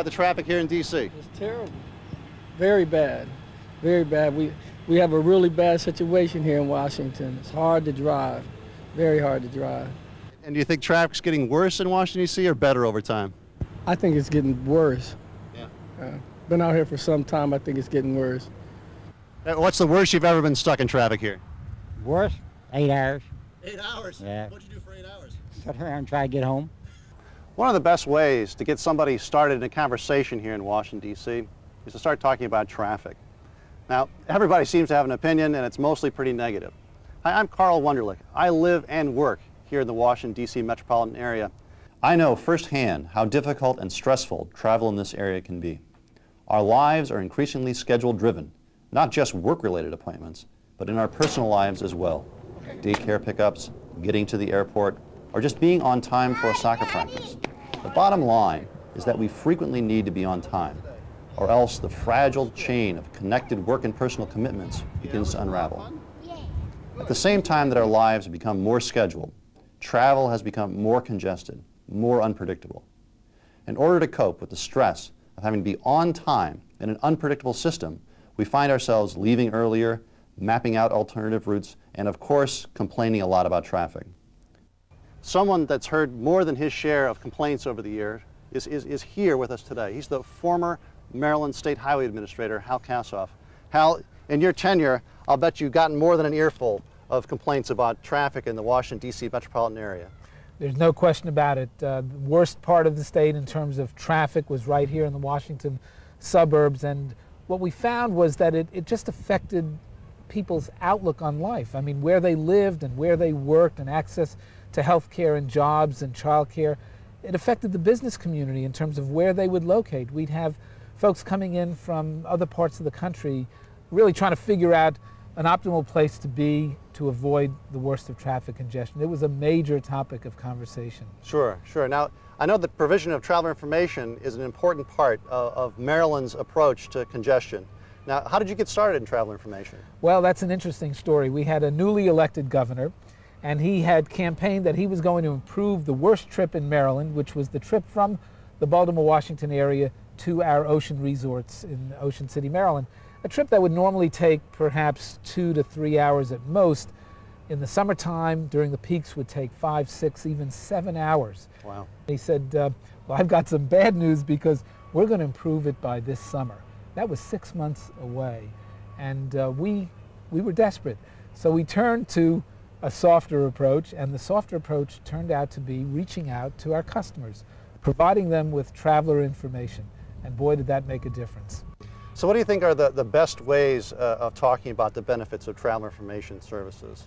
about the traffic here in D.C.? It's terrible. Very bad. Very bad. We, we have a really bad situation here in Washington. It's hard to drive. Very hard to drive. And do you think traffic's getting worse in Washington, D.C. or better over time? I think it's getting worse. Yeah. Uh, been out here for some time. I think it's getting worse. Uh, What's the worst you've ever been stuck in traffic here? Worse? Eight hours. Eight hours? Yeah. What'd you do for eight hours? Sit around and try to get home. One of the best ways to get somebody started in a conversation here in Washington, D.C. is to start talking about traffic. Now, everybody seems to have an opinion, and it's mostly pretty negative. Hi, I'm Carl Wunderlich. I live and work here in the Washington, D.C. metropolitan area. I know firsthand how difficult and stressful travel in this area can be. Our lives are increasingly schedule driven, not just work-related appointments, but in our personal lives as well. Daycare pickups, getting to the airport, or just being on time for a soccer practice. The bottom line is that we frequently need to be on time, or else the fragile chain of connected work and personal commitments begins to unravel. At the same time that our lives have become more scheduled, travel has become more congested, more unpredictable. In order to cope with the stress of having to be on time in an unpredictable system, we find ourselves leaving earlier, mapping out alternative routes, and of course, complaining a lot about traffic. Someone that's heard more than his share of complaints over the years is, is, is here with us today. He's the former Maryland State Highway Administrator, Hal Kassoff. Hal, in your tenure, I'll bet you've gotten more than an earful of complaints about traffic in the Washington, D.C. metropolitan area. There's no question about it. Uh, the worst part of the state in terms of traffic was right here in the Washington suburbs. And what we found was that it, it just affected people's outlook on life. I mean, where they lived and where they worked and access to health care and jobs and childcare. It affected the business community in terms of where they would locate. We'd have folks coming in from other parts of the country really trying to figure out an optimal place to be to avoid the worst of traffic congestion. It was a major topic of conversation. Sure, sure. Now, I know that provision of traveler information is an important part of, of Maryland's approach to congestion. Now, how did you get started in travel information? Well, that's an interesting story. We had a newly elected governor, and he had campaigned that he was going to improve the worst trip in Maryland, which was the trip from the Baltimore Washington area to our ocean resorts in Ocean City, Maryland. A trip that would normally take perhaps two to three hours at most. In the summertime, during the peaks, would take five, six, even seven hours. Wow. He said, uh, Well, I've got some bad news because we're going to improve it by this summer. That was six months away. And uh, we, we were desperate. So we turned to a softer approach, and the softer approach turned out to be reaching out to our customers, providing them with traveler information. And boy, did that make a difference. So what do you think are the, the best ways uh, of talking about the benefits of travel information services?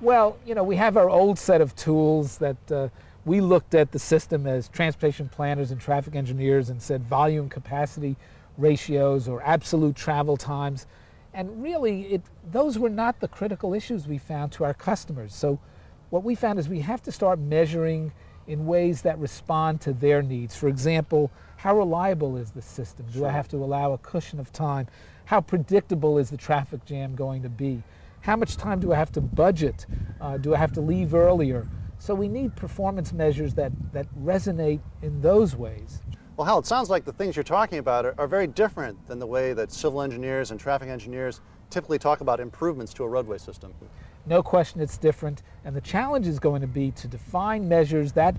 Well, you know, we have our old set of tools that uh, we looked at the system as transportation planners and traffic engineers and said volume capacity ratios or absolute travel times. And really, it, those were not the critical issues we found to our customers. So what we found is we have to start measuring in ways that respond to their needs. For example, how reliable is the system? Do Sure. I have to allow a cushion of time? How predictable is the traffic jam going to be? How much time do I have to budget? Uh, do I have to leave earlier? So we need performance measures that, that resonate in those ways. Well, Hal, it sounds like the things you're talking about are, are very different than the way that civil engineers and traffic engineers typically talk about improvements to a roadway system. No question it's different. And the challenge is going to be to define measures that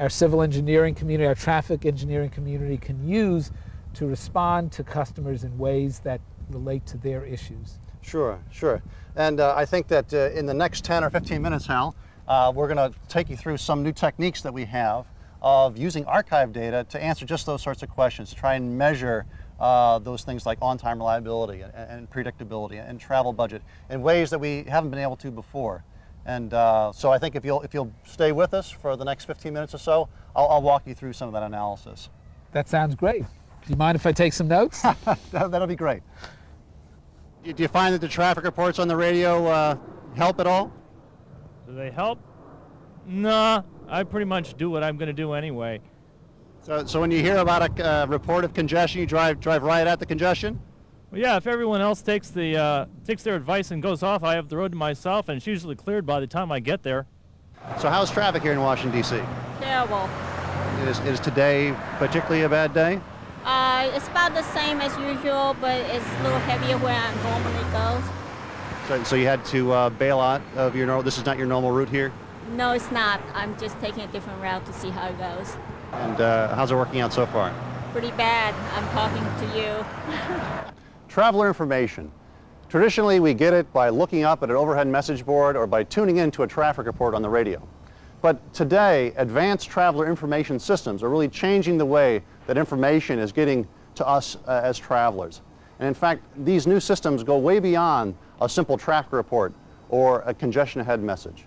our civil engineering community, our traffic engineering community can use to respond to customers in ways that relate to their issues. Sure, sure. And uh, I think that uh, in the next 10 or 15 minutes, Hal, uh, we're going to take you through some new techniques that we have of using archive data to answer just those sorts of questions, to try and measure uh, those things like on-time reliability and, and predictability and travel budget in ways that we haven't been able to before. And uh, so I think if you'll, if you'll stay with us for the next 15 minutes or so, I'll, I'll walk you through some of that analysis. That sounds great. Do you mind if I take some notes? that, that'll be great. Do you find that the traffic reports on the radio uh, help at all? Do they help? Nah, I pretty much do what I'm going to do anyway. So, so when you hear about a uh, report of congestion, you drive drive right at the congestion. Well, yeah, if everyone else takes the uh, takes their advice and goes off, I have the road to myself, and it's usually cleared by the time I get there. So how's traffic here in Washington D.C.? Terrible. Is, is today particularly a bad day? Uh, it's about the same as usual, but it's a little heavier where I normally go. So, so you had to uh, bail out of your normal, this is not your normal route here? No, it's not. I'm just taking a different route to see how it goes. And uh, how's it working out so far? Pretty bad. I'm talking to you. Traveler information. Traditionally, we get it by looking up at an overhead message board or by tuning in to a traffic report on the radio. But today, advanced traveler information systems are really changing the way that information is getting to us uh, as travelers. And in fact, these new systems go way beyond a simple traffic report or a congestion ahead message.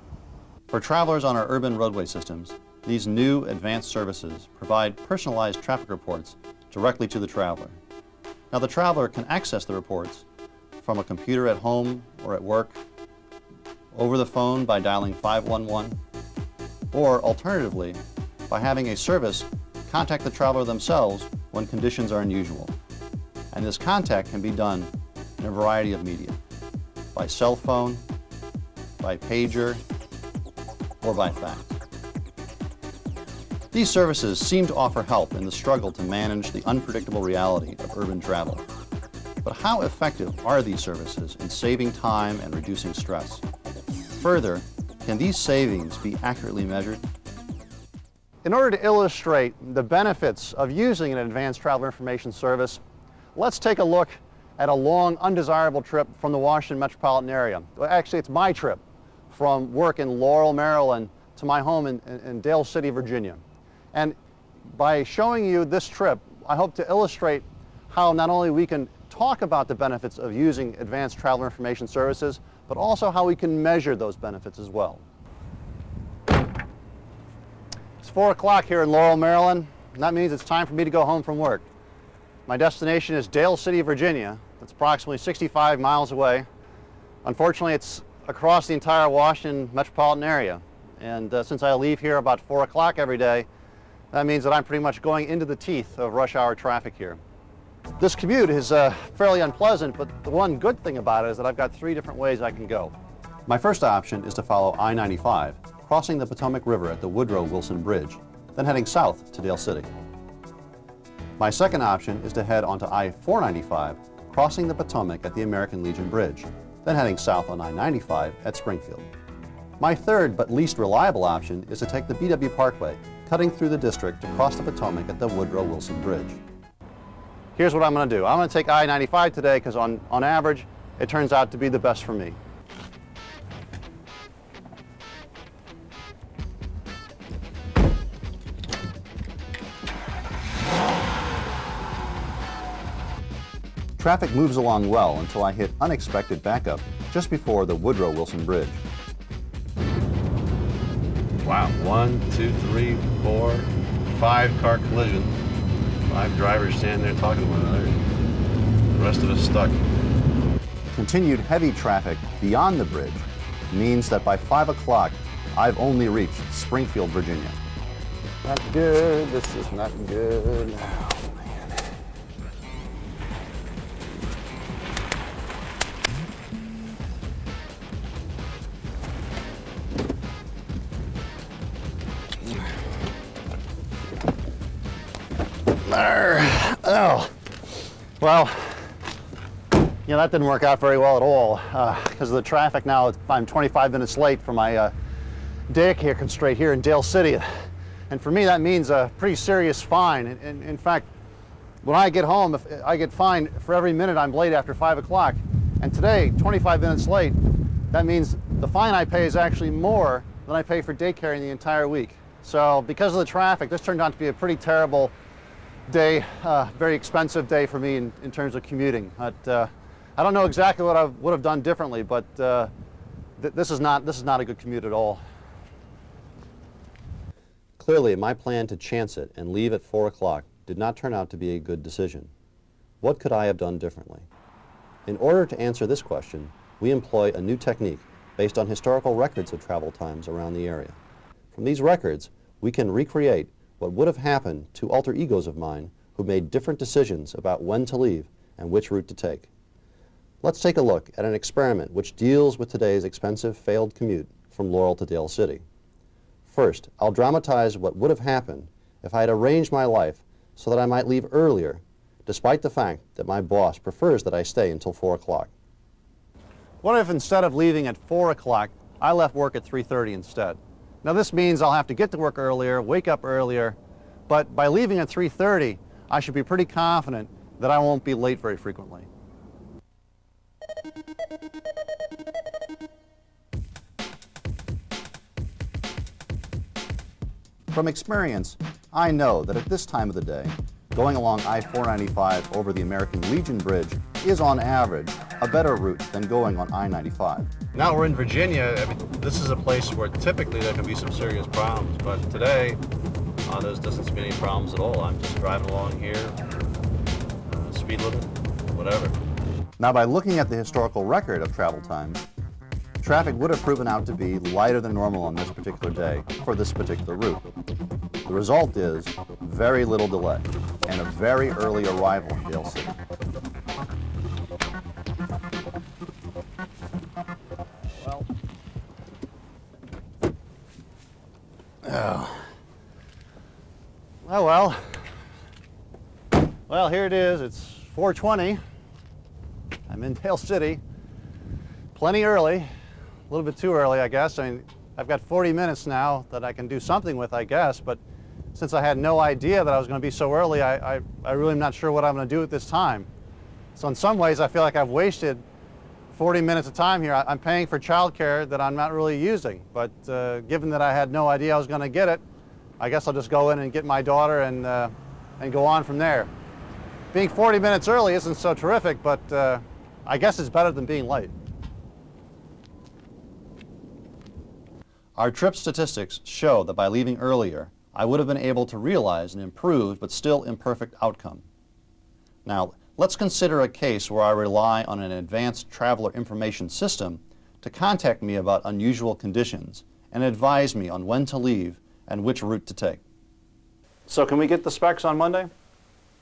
For travelers on our urban roadway systems, these new advanced services provide personalized traffic reports directly to the traveler. Now the traveler can access the reports from a computer at home or at work, over the phone by dialing 511, or alternatively, by having a service contact the traveler themselves when conditions are unusual. And this contact can be done in a variety of media, by cell phone, by pager, or by fax. These services seem to offer help in the struggle to manage the unpredictable reality of urban travel. But how effective are these services in saving time and reducing stress? Further, can these savings be accurately measured? In order to illustrate the benefits of using an advanced travel information service, let's take a look at a long, undesirable trip from the Washington metropolitan area. Actually, it's my trip from work in Laurel, Maryland to my home in, in, Dale City, Virginia. And by showing you this trip, I hope to illustrate how not only we can talk about the benefits of using advanced traveler information services, but also how we can measure those benefits as well. It's 4 o'clock here in Laurel, Maryland, and that means it's time for me to go home from work. My destination is Dale City, Virginia. That's approximately 65 miles away. Unfortunately, it's across the entire Washington metropolitan area. And uh, since I leave here about 4 o'clock every day, that means that I'm pretty much going into the teeth of rush hour traffic here. This commute is uh, fairly unpleasant, but the one good thing about it is that I've got three different ways I can go. My first option is to follow I-95, crossing the Potomac River at the Woodrow Wilson Bridge, then heading south to Dale City. My second option is to head onto I-495, crossing the Potomac at the American Legion Bridge, then heading south on I-95 at Springfield. My third but least reliable option is to take the BW Parkway, cutting through the district to cross the Potomac at the Woodrow Wilson Bridge. Here's what I'm going to do. I'm going to take I-95 today because on, on average, it turns out to be the best for me. Traffic moves along well until I hit unexpected backup just before the Woodrow Wilson Bridge. Wow, one, two, three, four, five car collision. Five drivers standing there talking to one another. The rest of us stuck. Continued heavy traffic beyond the bridge means that by 5 o'clock, I've only reached Springfield, Virginia. Not good. This is not good. Oh, that didn't work out very well at all because of the traffic now. I'm 25 minutes late for my uh, daycare constraint here in Dale City. And for me, that means a pretty serious fine. In, in, in fact, when I get home, if I get fined for every minute I'm late after 5 o'clock. And today, 25 minutes late, that means the fine I pay is actually more than I pay for daycare in the entire week. So because of the traffic, this turned out to be a pretty terrible day, uh, very expensive day for me in, in terms of commuting. But, uh, I don't know exactly what I would have done differently, but uh, th this, is not, this is not a good commute at all. Clearly, my plan to chance it and leave at 4 o'clock did not turn out to be a good decision. What could I have done differently? In order to answer this question, we employ a new technique based on historical records of travel times around the area. From these records, we can recreate what would have happened to alter egos of mine who made different decisions about when to leave and which route to take. Let's take a look at an experiment which deals with today's expensive failed commute from Laurel to Dale City. First, I'll dramatize what would have happened if I had arranged my life so that I might leave earlier despite the fact that my boss prefers that I stay until 4 o'clock. What if instead of leaving at 4 o'clock, I left work at 3.30 instead? Now this means I'll have to get to work earlier, wake up earlier, but by leaving at 3.30, I should be pretty confident that I won't be late very frequently. From experience, I know that at this time of the day, going along I-495 over the American Legion Bridge is on average a better route than going on I-95. Now we're in Virginia. I mean, this is a place where typically there can be some serious problems, but today uh, there doesn't seem any problems at all. I'm just driving along here, uh, speed limit, whatever. Now by looking at the historical record of travel time, traffic would have proven out to be lighter than normal on this particular day for this particular route. The result is very little delay and a very early arrival in Dale City. Well, oh. Oh well. Well, here it is. It's 420. I'm in Dale City. Plenty early. A little bit too early, I guess. I mean, I've got 40 minutes now that I can do something with, I guess, but since I had no idea that I was going to be so early, I, I, I really am not sure what I'm going to do at this time. So in some ways, I feel like I've wasted 40 minutes of time here. I, I'm paying for childcare that I'm not really using, but uh, given that I had no idea I was going to get it, I guess I'll just go in and get my daughter and, uh, and go on from there. Being 40 minutes early isn't so terrific, but uh, I guess it's better than being late. Our trip statistics show that by leaving earlier, I would have been able to realize an improved but still imperfect outcome. Now, let's consider a case where I rely on an advanced traveler information system to contact me about unusual conditions and advise me on when to leave and which route to take. So can we get the specs on Monday?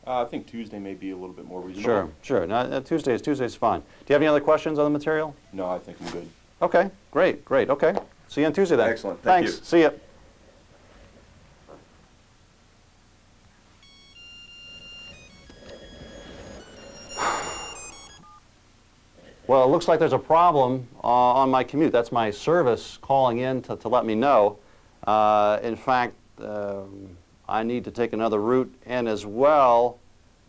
Uh, I think Tuesday may be a little bit more reasonable. Sure, sure. No, uh, Tuesdays, Tuesday's fine. Do you have any other questions on the material? No, I think I'm good. Okay, great, great, okay. See you on Tuesday then. Excellent, thank Thanks, you. see you. Well, it looks like there's a problem uh, on my commute. That's my service calling in to, to let me know. Uh, in fact, um, I need to take another route, and as well,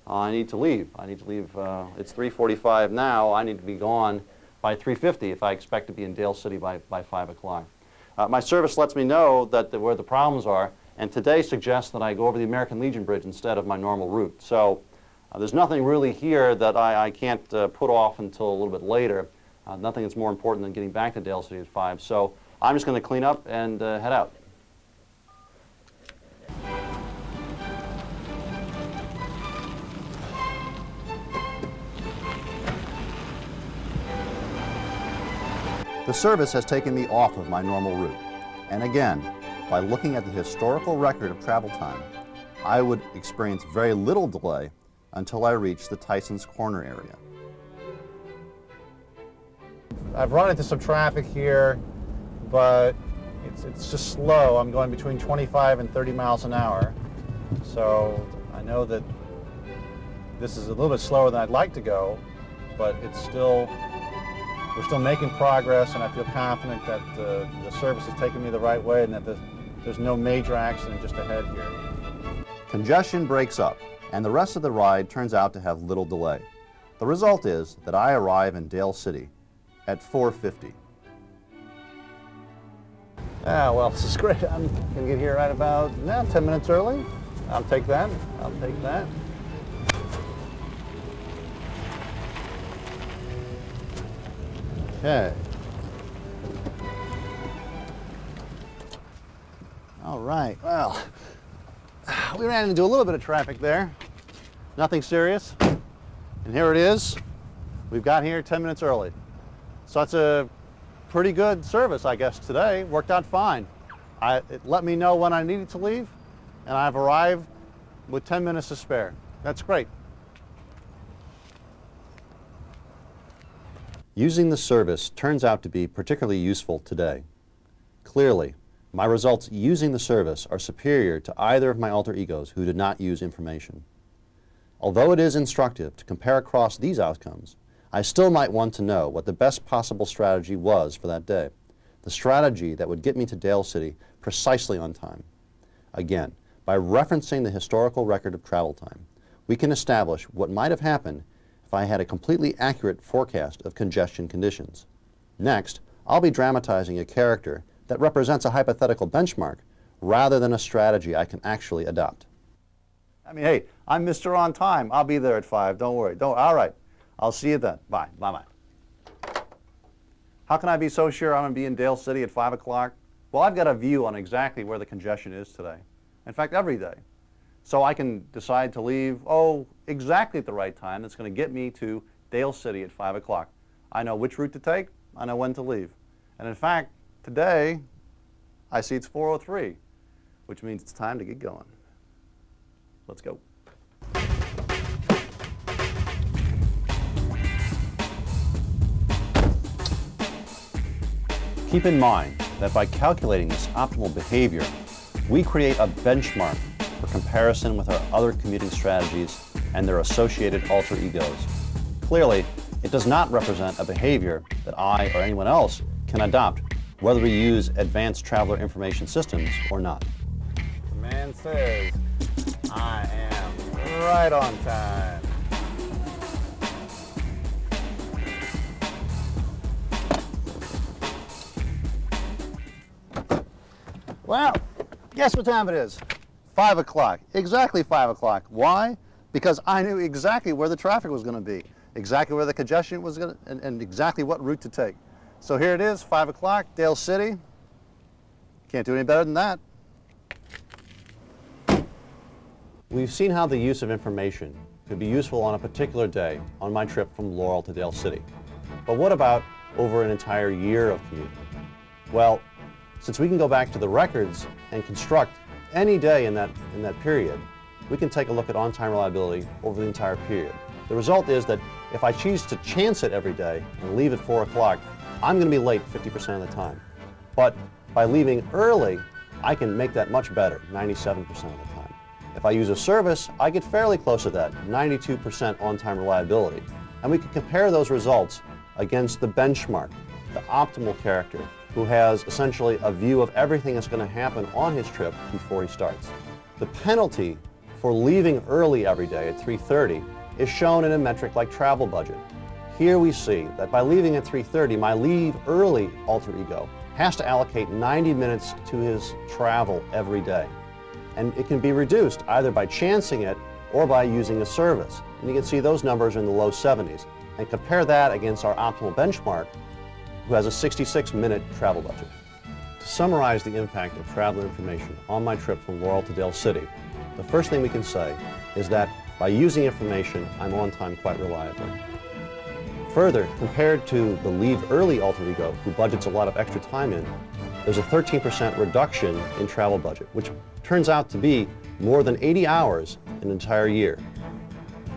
I need to leave. I need to leave. Uh, it's 3:45 now. I need to be gone by 3:50 if I expect to be in Dale City by by 5 o'clock. Uh, my service lets me know that the, where the problems are, and today suggests that I go over the American Legion Bridge instead of my normal route. So uh, there's nothing really here that I, I can't uh, put off until a little bit later. Uh, nothing that's more important than getting back to Dale City at 5. So I'm just going to clean up and uh, head out. The service has taken me off of my normal route. And again, by looking at the historical record of travel time, I would experience very little delay until I reach the Tyson's Corner area. I've run into some traffic here, but it's, it's just slow. I'm going between 25 and 30 miles an hour. So I know that this is a little bit slower than I'd like to go, but it's still, we're still making progress and I feel confident that uh, the service is taking me the right way and that the, there's no major accident just ahead here. Congestion breaks up and the rest of the ride turns out to have little delay. The result is that I arrive in Dale City at 4.50. Ah, well, this is great. I'm going to get here right about now, 10 minutes early. I'll take that. I'll take that. Okay. All right, well, we ran into a little bit of traffic there. Nothing serious. And here it is. We've got here 10 minutes early. So that's a pretty good service, I guess, today. Worked out fine. I, it let me know when I needed to leave, and I've arrived with 10 minutes to spare. That's great. Using the service turns out to be particularly useful today. Clearly, my results using the service are superior to either of my alter egos who did not use information. Although it is instructive to compare across these outcomes, I still might want to know what the best possible strategy was for that day, the strategy that would get me to Dale City precisely on time. Again, by referencing the historical record of travel time, we can establish what might have happened if I had a completely accurate forecast of congestion conditions. Next, I'll be dramatizing a character that represents a hypothetical benchmark rather than a strategy I can actually adopt. I mean, hey, I'm Mr. On Time. I'll be there at 5. Don't worry. Don't. All right. I'll see you then. Bye. Bye-bye. How can I be so sure I'm going to be in Dale City at 5 o'clock? Well, I've got a view on exactly where the congestion is today. In fact, every day. So I can decide to leave, oh, exactly at the right time that's going to get me to Dale City at 5 o'clock. I know which route to take. I know when to leave. And in fact, today, I see it's 4.03, which means it's time to get going. Let's go. Keep in mind that by calculating this optimal behavior, we create a benchmark for comparison with our other commuting strategies and their associated alter egos. Clearly, it does not represent a behavior that I or anyone else can adopt, whether we use advanced traveler information systems or not. The man says, I am right on time. Well, guess what time it is? 5 o'clock. Exactly 5 o'clock. Why? Because I knew exactly where the traffic was going to be, exactly where the congestion was going to, and, and exactly what route to take. So here it is, 5 o'clock, Dale City. Can't do any better than that. We've seen how the use of information could be useful on a particular day on my trip from Laurel to Dale City. But what about over an entire year of commuting? Well, since we can go back to the records and construct any day in that, in that period, we can take a look at on-time reliability over the entire period. The result is that if I choose to chance it every day and leave at 4 o'clock, I'm going to be late 50% of the time. But by leaving early, I can make that much better, 97% of the time. If I use a service, I get fairly close to that, 92% on-time reliability. And we can compare those results against the benchmark, the optimal character, who has essentially a view of everything that's going to happen on his trip before he starts. The penalty for leaving early every day at 3.30 is shown in a metric like travel budget. Here we see that by leaving at 3.30, my leave early alter ego has to allocate 90 minutes to his travel every day. And it can be reduced either by chancing it or by using a service. And you can see those numbers are in the low 70s. And compare that against our optimal benchmark, who has a 66-minute travel budget. To summarize the impact of traveler information on my trip from Laurel to Dale City, the first thing we can say is that by using information, I'm on time quite reliably. Further, compared to the leave early alter ego, who budgets a lot of extra time in, there's a 13% reduction in travel budget, which turns out to be more than 80 hours an entire year.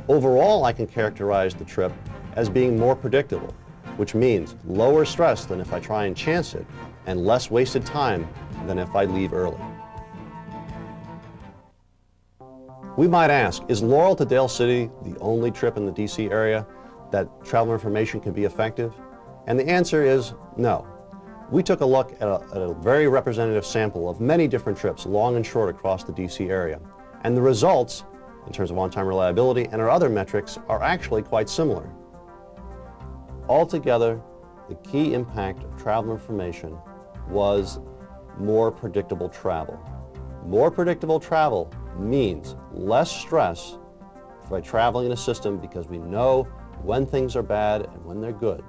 Overall, I can characterize the trip as being more predictable, which means lower stress than if I try and chance it, and less wasted time than if I leave early. We might ask, is Laurel to Dale City the only trip in the DC area that travel information can be effective? And the answer is no. We took a look at a, at a, very representative sample of many different trips, long and short, across the DC area. And the results, in terms of on-time reliability and our other metrics, are actually quite similar. Altogether, the key impact of travel information was more predictable travel. More predictable travel means less stress by traveling in a system because we know when things are bad and when they're good.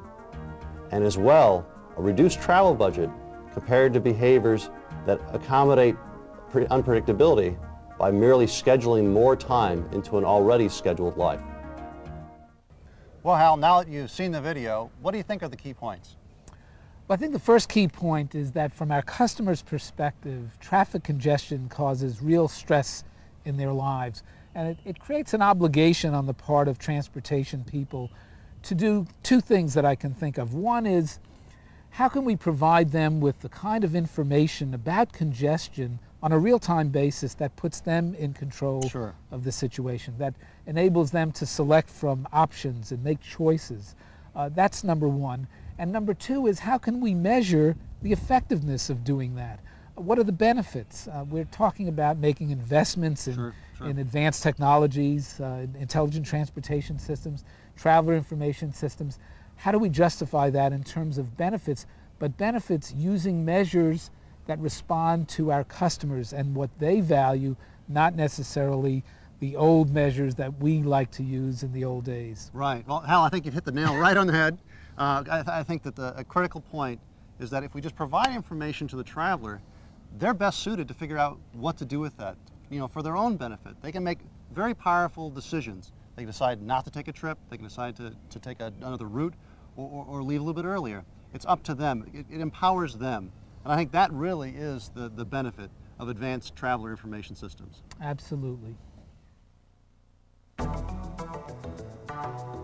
And as well, a reduced travel budget compared to behaviors that accommodate unpredictability by merely scheduling more time into an already scheduled life. Well, Hal, now that you've seen the video, what do you think are the key points? Well, I think the first key point is that from our customer's perspective, traffic congestion causes real stress in their lives. And it, it creates an obligation on the part of transportation people to do two things that I can think of. One is, how can we provide them with the kind of information about congestion on a real-time basis that puts them in control Sure. of the situation, that enables them to select from options and make choices. Uh, that's number one. And number two is how can we measure the effectiveness of doing that? What are the benefits? Uh, we're talking about making investments in, Sure, sure. in advanced technologies, uh, intelligent transportation systems, traveler information systems. How do we justify that in terms of benefits? But benefits using measures that respond to our customers and what they value, not necessarily the old measures that we like to use in the old days. Right. Well, Hal, I think you've hit the nail right on the head. Uh, I, th- I think that the a critical point is that if we just provide information to the traveler, they're best suited to figure out what to do with that, you know, for their own benefit. They can make very powerful decisions. They can decide not to take a trip. They can decide to, to take a, another route or, or, or leave a little bit earlier. It's up to them. It, it empowers them. And I think that really is the, the benefit of advanced traveler information systems. Absolutely. Bye.